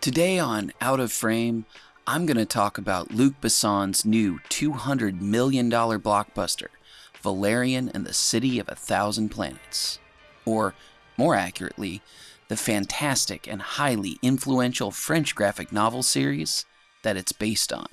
Today on Out of Frame, I'm going to talk about Luc Besson's new $200 million blockbuster, Valerian and the City of a Thousand Planets. Or, more accurately, the fantastic and highly influential French graphic novel series that it's based on.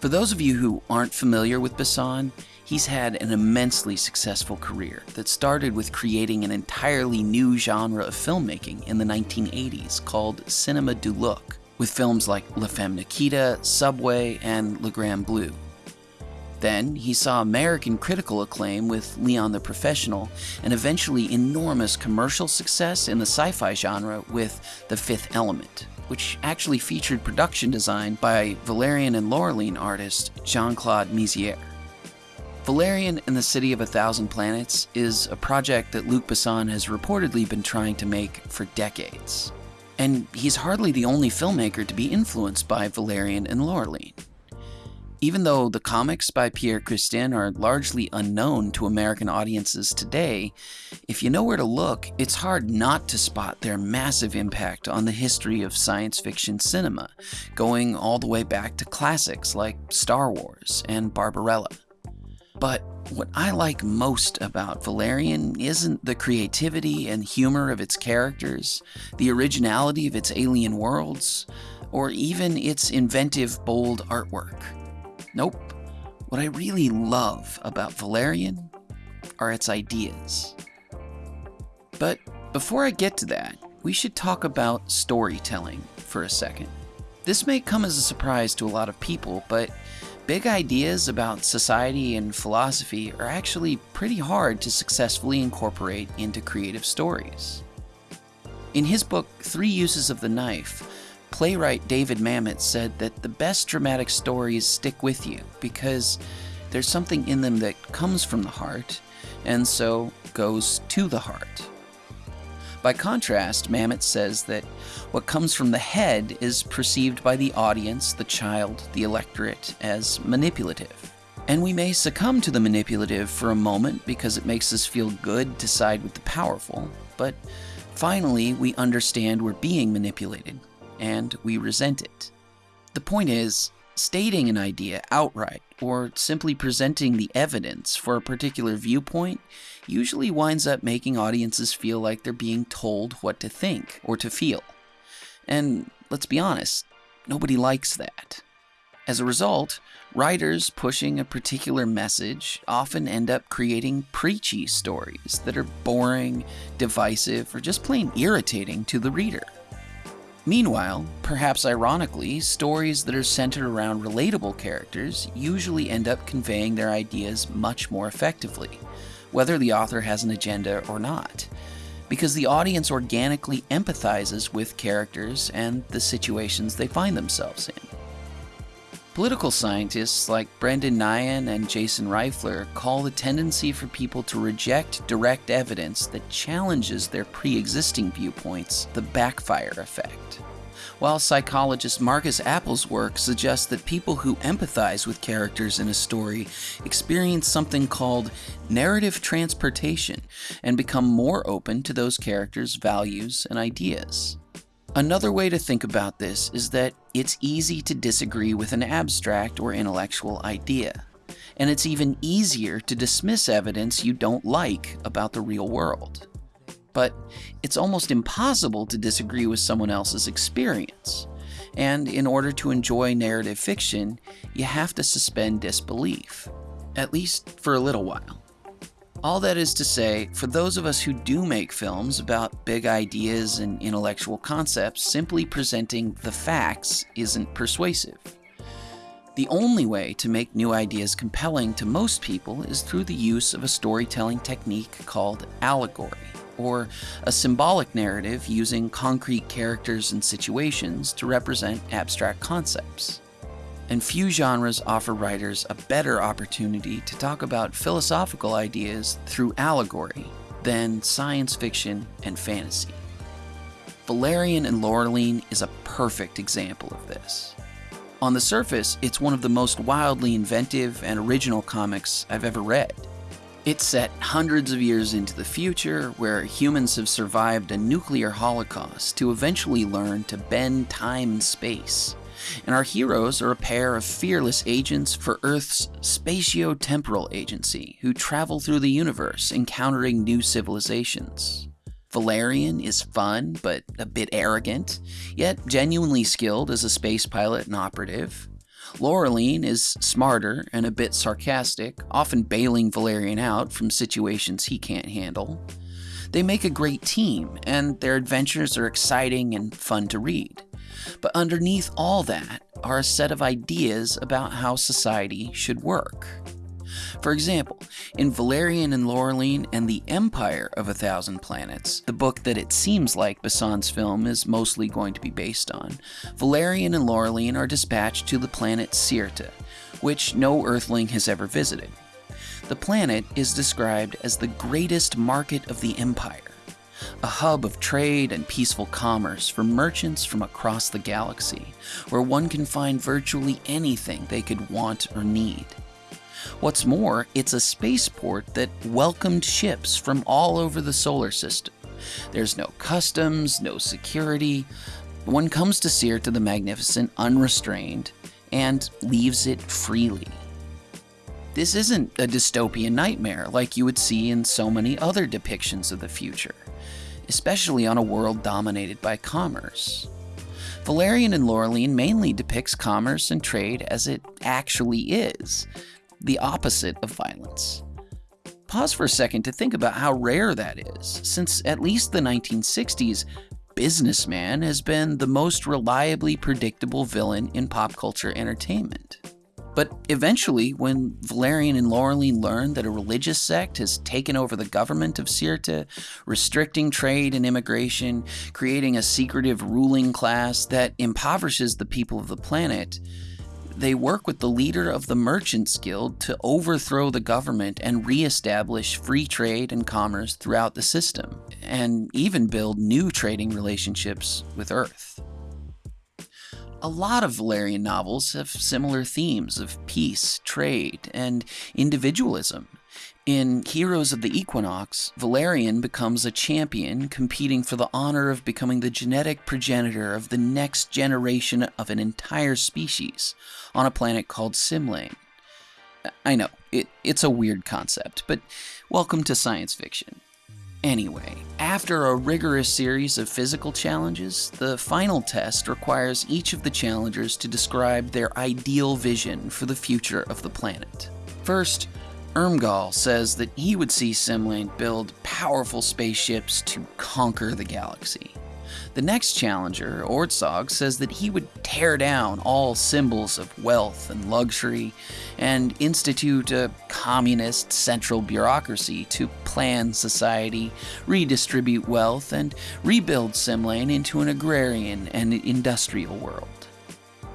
For those of you who aren't familiar with Besson, he's had an immensely successful career that started with creating an entirely new genre of filmmaking in the 1980s called Cinema du Look, with films like La Femme Nikita, Subway, and Le Grand Bleu. Then he saw American critical acclaim with Leon the Professional, and eventually enormous commercial success in the sci fi genre with The Fifth Element, which actually featured production design by Valerian and Laureline artist Jean Claude Mézières. Valerian and the City of a Thousand Planets is a project that Luc Besson has reportedly been trying to make for decades. And he's hardly the only filmmaker to be influenced by Valerian and Laureline. Even though the comics by Pierre Christin are largely unknown to American audiences today, if you know where to look, it's hard not to spot their massive impact on the history of science fiction cinema, going all the way back to classics like Star Wars and Barbarella. But what I like most about Valerian isn't the creativity and humor of its characters, the originality of its alien worlds, or even its inventive, bold artwork. Nope. What I really love about Valerian are its ideas. But before I get to that, we should talk about storytelling for a second. This may come as a surprise to a lot of people, but big ideas about society and philosophy are actually pretty hard to successfully incorporate into creative stories. In his book, Three Uses of the Knife, playwright David Mamet said that the best dramatic stories stick with you because there's something in them that comes from the heart and so goes to the heart. By contrast, Mamet says that what comes from the head is perceived by the audience, the child, the electorate as manipulative. And we may succumb to the manipulative for a moment because it makes us feel good to side with the powerful, but finally we understand we're being manipulated and we resent it. The point is, stating an idea outright or simply presenting the evidence for a particular viewpoint usually winds up making audiences feel like they're being told what to think or to feel. And let's be honest, nobody likes that. As a result, writers pushing a particular message often end up creating preachy stories that are boring, divisive, or just plain irritating to the reader. Meanwhile, perhaps ironically, stories that are centered around relatable characters usually end up conveying their ideas much more effectively, whether the author has an agenda or not, because the audience organically empathizes with characters and the situations they find themselves in. Political scientists like Brendan Nyhan and Jason Reifler call the tendency for people to reject direct evidence that challenges their pre existing viewpoints the backfire effect. While psychologist Markus Appel's work suggests that people who empathize with characters in a story experience something called narrative transportation and become more open to those characters' values and ideas. Another way to think about this is that it's easy to disagree with an abstract or intellectual idea, and it's even easier to dismiss evidence you don't like about the real world. But it's almost impossible to disagree with someone else's experience, and in order to enjoy narrative fiction, you have to suspend disbelief, at least for a little while. All that is to say, for those of us who do make films about big ideas and intellectual concepts, simply presenting the facts isn't persuasive. The only way to make new ideas compelling to most people is through the use of a storytelling technique called allegory, or a symbolic narrative using concrete characters and situations to represent abstract concepts and few genres offer writers a better opportunity to talk about philosophical ideas through allegory than science fiction and fantasy. Valerian and Laureline is a perfect example of this. On the surface, it's one of the most wildly inventive and original comics I've ever read. It's set hundreds of years into the future, where humans have survived a nuclear holocaust to eventually learn to bend time and space. And our heroes are a pair of fearless agents for Earth's spatio-temporal agency who travel through the universe encountering new civilizations. Valerian is fun, but a bit arrogant, yet genuinely skilled as a space pilot and operative. Laureline is smarter and a bit sarcastic, often bailing Valerian out from situations he can't handle. They make a great team, and their adventures are exciting and fun to read. But underneath all that are a set of ideas about how society should work. For example, in Valerian and Laureline and the Empire of a Thousand Planets, the book that it seems like Besson's film is mostly going to be based on, Valerian and Laureline are dispatched to the planet Syrte, which no Earthling has ever visited. The planet is described as the greatest market of the Empire, a hub of trade and peaceful commerce for merchants from across the galaxy, where one can find virtually anything they could want or need. What's more, it's a spaceport that welcomed ships from all over the solar system. There's no customs, no security. One comes to Syrte the Magnificent unrestrained and leaves it freely. This isn't a dystopian nightmare like you would see in so many other depictions of the future, especially on a world dominated by commerce. Valerian and Laureline mainly depicts commerce and trade as it actually is, the opposite of violence. Pause for a second to think about how rare that is, since at least the 1960s, Businessman has been the most reliably predictable villain in pop culture entertainment. But eventually, when Valerian and Laureline learn that a religious sect has taken over the government of Syrte, restricting trade and immigration, creating a secretive ruling class that impoverishes the people of the planet, they work with the leader of the Merchants Guild to overthrow the government and reestablish free trade and commerce throughout the system, and even build new trading relationships with Earth. A lot of Valerian novels have similar themes of peace, trade, and individualism, in Heroes of the Equinox, Valerian becomes a champion competing for the honor of becoming the genetic progenitor of the next generation of an entire species on a planet called Simlane. I know, it, it's a weird concept, but welcome to science fiction. Anyway, after a rigorous series of physical challenges, the final test requires each of the challengers to describe their ideal vision for the future of the planet. First, Ermgal says that he would see Simlane build powerful spaceships to conquer the galaxy. The next challenger, Ortzog, says that he would tear down all symbols of wealth and luxury and institute a communist central bureaucracy to plan society, redistribute wealth, and rebuild Simlane into an agrarian and industrial world.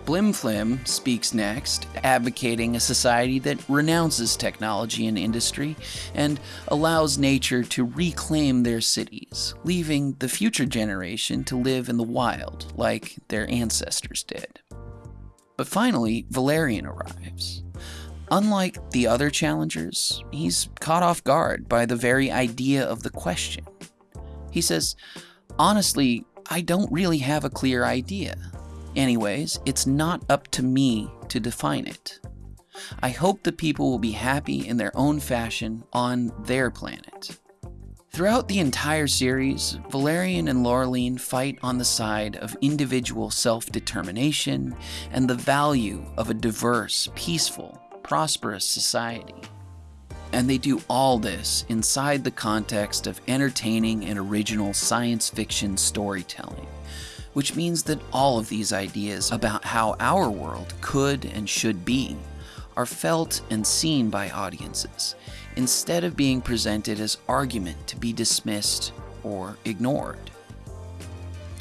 Blimflim speaks next, advocating a society that renounces technology and industry and allows nature to reclaim their cities, leaving the future generation to live in the wild like their ancestors did. But finally, Valerian arrives. Unlike the other challengers, he's caught off guard by the very idea of the question. He says, Honestly, I don't really have a clear idea. Anyways, it's not up to me to define it. I hope the people will be happy in their own fashion on their planet. Throughout the entire series, Valerian and Laureline fight on the side of individual self-determination and the value of a diverse, peaceful, prosperous society. And they do all this inside the context of entertaining and original science fiction storytelling which means that all of these ideas about how our world could and should be are felt and seen by audiences, instead of being presented as argument to be dismissed or ignored.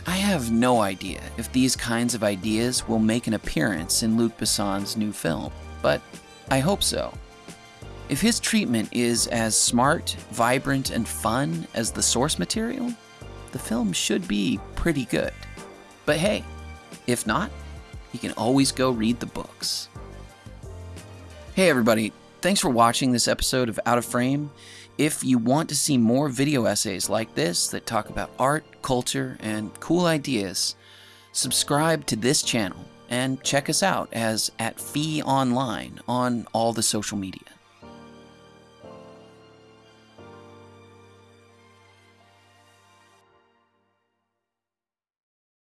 I have no idea if these kinds of ideas will make an appearance in Luc Besson's new film, but I hope so. If his treatment is as smart, vibrant, and fun as the source material, the film should be pretty good. But hey, if not, you can always go read the books. Hey everybody, Thanks for watching this episode of Out of Frame. If you want to see more video essays like this that talk about art, culture, and cool ideas, subscribe to this channel and check us out as at Fee Online on all the social media.